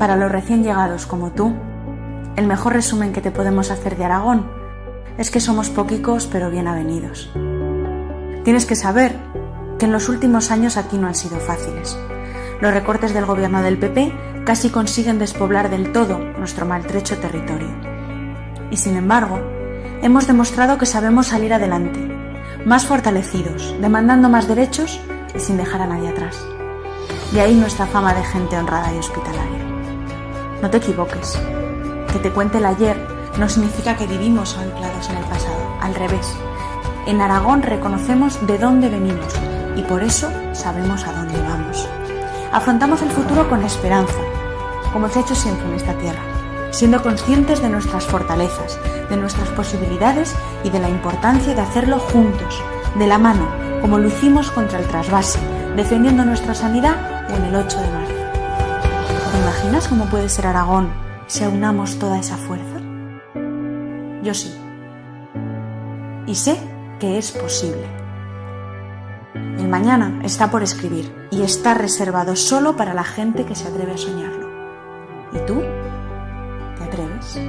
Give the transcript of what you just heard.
Para los recién llegados como tú, el mejor resumen que te podemos hacer de Aragón es que somos poquicos pero bien avenidos. Tienes que saber que en los últimos años aquí no han sido fáciles. Los recortes del gobierno del PP casi consiguen despoblar del todo nuestro maltrecho territorio. Y sin embargo, hemos demostrado que sabemos salir adelante, más fortalecidos, demandando más derechos y sin dejar a nadie atrás. De ahí nuestra fama de gente honrada y hospitalaria. No te equivoques. Que te cuente el ayer no significa que vivimos anclados en el pasado. Al revés. En Aragón reconocemos de dónde venimos y por eso sabemos a dónde vamos. Afrontamos el futuro con esperanza, como se ha hecho siempre en esta tierra, siendo conscientes de nuestras fortalezas, de nuestras posibilidades y de la importancia de hacerlo juntos, de la mano, como lo hicimos contra el trasvase, defendiendo nuestra sanidad en el 8 de marzo imaginas cómo puede ser Aragón si aunamos toda esa fuerza? Yo sí. Y sé que es posible. El mañana está por escribir y está reservado solo para la gente que se atreve a soñarlo. ¿Y tú? ¿Te atreves?